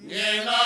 Yeah, no.